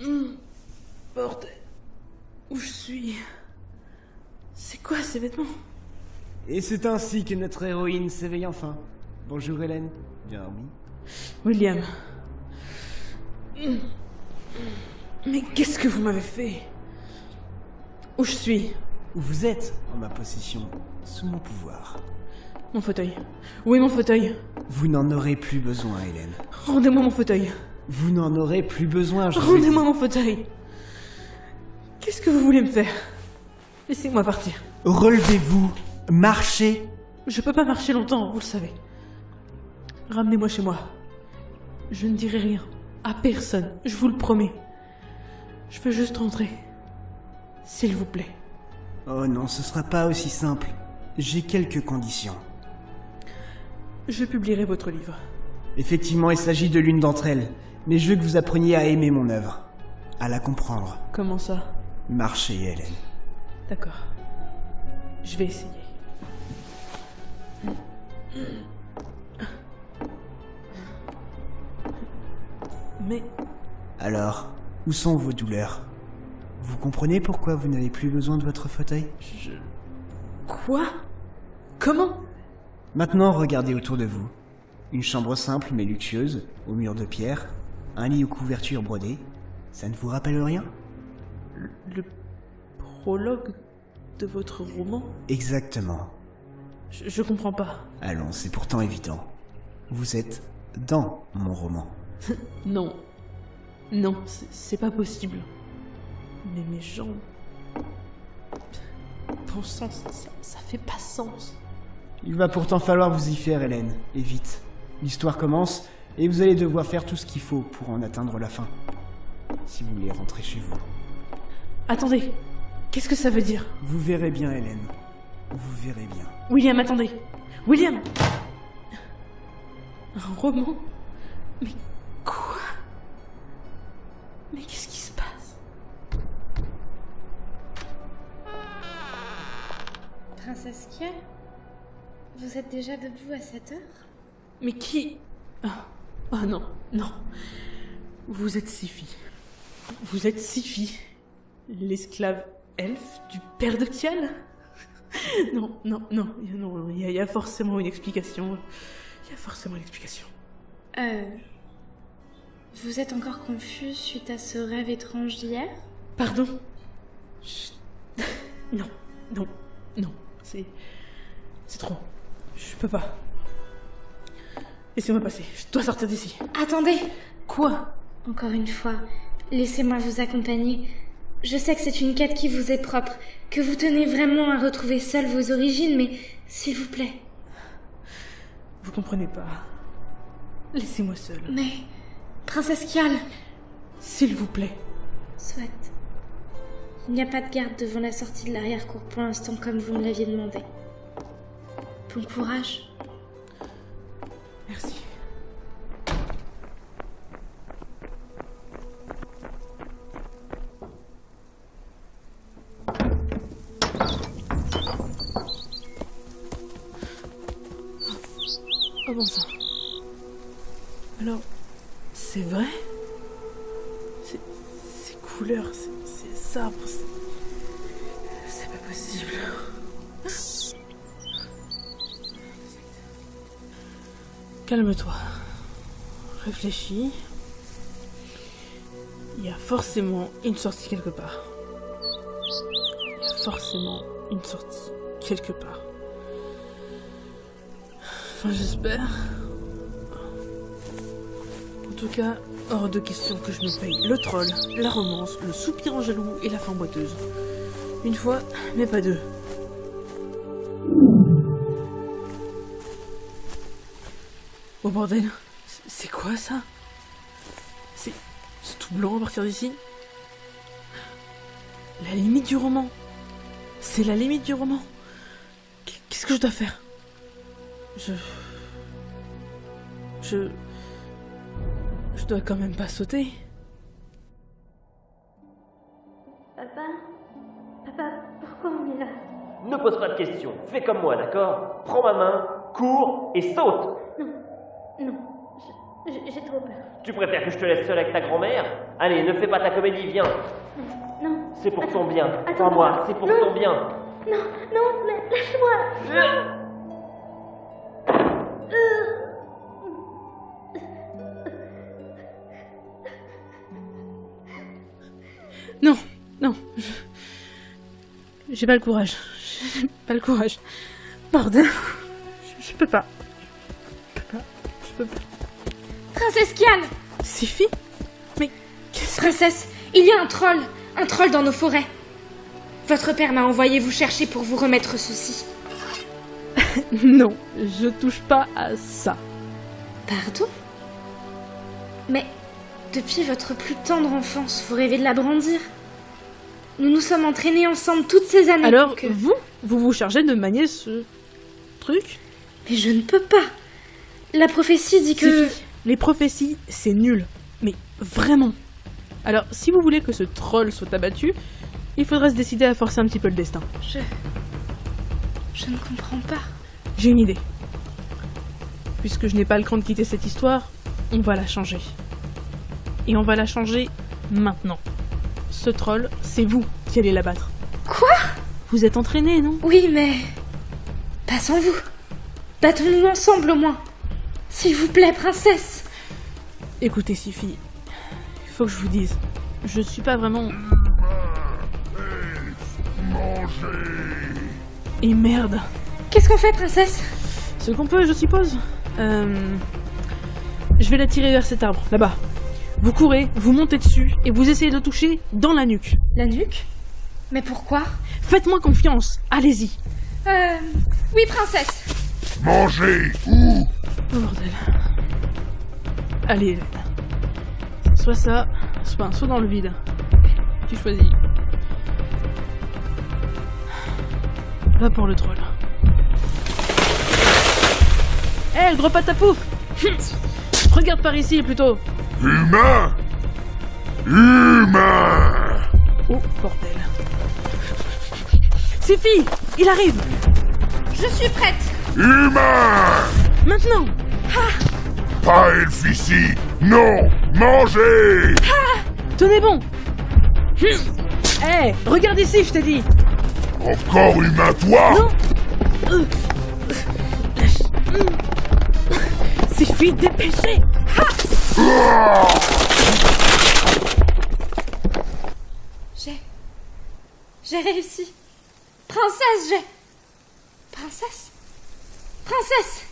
Hmm. Bordel. Où je suis? C'est quoi ces vêtements? Et c'est ainsi que notre héroïne s'éveille enfin. Bonjour Hélène. Bien remis. William. Hmm. Mais qu'est-ce que vous m'avez fait? Où je suis? Où vous êtes? En ma possession. Sous mon pouvoir. Mon fauteuil. Où est mon fauteuil? Vous n'en aurez plus besoin, Hélène. Rendez-moi mon fauteuil. Vous n'en aurez plus besoin, je Rendez-moi mon fauteuil. Qu'est-ce que vous voulez me faire? Laissez-moi partir. Relevez-vous. Marchez. Je peux pas marcher longtemps, vous le savez. Ramenez-moi chez moi. Je ne dirai rien. À personne, je vous le promets. Je veux juste rentrer. S'il vous plaît. Oh non, ce sera pas aussi simple. J'ai quelques conditions. Je publierai votre livre. Effectivement, il s'agit de l'une d'entre elles. Mais je veux que vous appreniez à aimer mon œuvre. À la comprendre. Comment ça? Marchez, Hélène. D'accord. Je vais essayer. Mais Alors, où sont vos douleurs? Vous comprenez pourquoi vous n'avez plus besoin de votre fauteuil? Je... Quoi? Comment? Maintenant, regardez autour de vous. Une chambre simple mais luxueuse, aux murs de pierre, un lit aux couvertures brodées. Ça ne vous rappelle rien? Le prologue de votre roman? Exactement. je, je comprends pas. Allons, c'est pourtant évident. Vous êtes dans mon roman. Non. Non, c'est pas possible. Mais mes jambes. Bon sang, ça, ça, ça fait pas sens. Il va pourtant falloir vous y faire, Hélène, et vite. L'histoire commence, et vous allez devoir faire tout ce qu'il faut pour en atteindre la fin. Si vous voulez rentrer chez vous. Attendez, qu'est-ce que ça veut dire? Vous verrez bien, Hélène. Vous verrez bien. William, attendez. William! Un roman? Mais quoi? Mais qu'est-ce qui se passe? Princesse Kiel Vous êtes déjà debout à cette heure? Mais qui? Ah oh, non, non. Vous êtes Sifi. Vous êtes Sifi, l'esclave elfe du père de Kial Non, non, non, non, il y, a- il y a forcément une explication. Il y a forcément une explication. Euh. Vous êtes encore confus suite à ce rêve étrange d'hier? Pardon? Chut. Non, non, non, c'est. C'est trop. Je peux pas. Laissez-moi passer, je dois sortir d'ici. Attendez Quoi? Encore une fois, laissez-moi vous accompagner. Je sais que c'est une quête qui vous est propre, que vous tenez vraiment à retrouver seul vos origines, mais s'il vous plaît. Vous comprenez pas. Laissez-moi seul. Mais. Princesse Kial S'il vous plaît. Soit. Il n'y a pas de garde devant la sortie de l'arrière-cour pour l'instant, comme vous me l'aviez demandé. Bon courage. Alors, c'est vrai? Ces couleurs, ces, arbres, c'est... C'est pas possible. Calme-toi. Réfléchis. Il y a forcément une sortie quelque part. Il y a forcément une sortie quelque part. Enfin, j'espère. En tout cas, hors de question que je me paye le troll, la romance, le soupir en jaloux et la fin boiteuse. Une fois, mais pas deux. Oh bordel, c'est- quoi ça? C'est tout blanc à partir d'ici? La limite du roman C'est la limite du roman Qu- Qu'est-ce que je dois faire? Je... Je... Je dois quand même pas sauter. Papa? Papa, pourquoi on est là? Ne pose pas de questions, fais comme moi, d'accord? Prends ma main, cours et saute Non, J'ai j'ai trop peur. Tu préfères que je te laisse seule avec ta grand-mère? Allez, ne fais pas ta comédie, viens. Non, C'est pour ton bien. Crois-moi, c'est pour Non. ton bien. non, non, la- lâche-moi. Non, non. je- J'ai pas le courage. J'ai pas le courage. Bordel. Je, je peux pas. Je peux pas. Je peux pas. Princesse Kian Sifi Mais qu'est-ce Princesse, il y a un troll, un troll dans nos forêts. Votre père m'a envoyé vous chercher pour vous remettre ceci. Non, je touche pas à ça. Pardon? Mais depuis votre plus tendre enfance, vous rêvez de la brandir Nous nous sommes entraînés ensemble toutes ces années. Alors, que... vous, vous vous chargez de manier ce truc? Mais je ne peux pas. La prophétie dit que... Les prophéties, c'est nul. Mais vraiment. Alors, si vous voulez que ce troll soit abattu, il faudrait se décider à forcer un petit peu le destin. Je... Je ne comprends pas. J'ai une idée. Puisque je n'ai pas le cran de quitter cette histoire, on va la changer. Et on va la changer maintenant. Ce troll, c'est vous qui allez l'abattre. Quoi? Vous êtes entraîné, non? Oui, mais... Pas sans vous. Battons-nous ensemble au moins. S'il vous plaît, princesse. Écoutez, Sifi, il faut que je vous dise, je suis pas vraiment. Et merde. Qu'est-ce qu'on fait, princesse? Ce qu'on peut, je suppose. Euh... Je vais la tirer vers cet arbre, là-bas. Vous courez, vous montez dessus et vous essayez de le toucher dans la nuque. La nuque? Mais pourquoi? Faites-moi confiance, allez-y. Euh... Oui, princesse. Mangez Où Oh bordel. Allez, Hélène. Soit ça, soit un saut dans le vide. Tu choisis. Va pour le troll. Hé, le gros patapouf Regarde par ici plutôt. Humain. Humain. Oh, bordel. Sifi Il arrive. Je suis prête. Humain. Maintenant. Pas elfe ici Non Mangez. Tenez bon. Hé, regarde ici, je t'ai dit. Encore humain, toi. Non. Euh. Lâche. Sifi, dépêchez J'ai... J'ai réussi. Princesse, j'ai... Princesse Princesse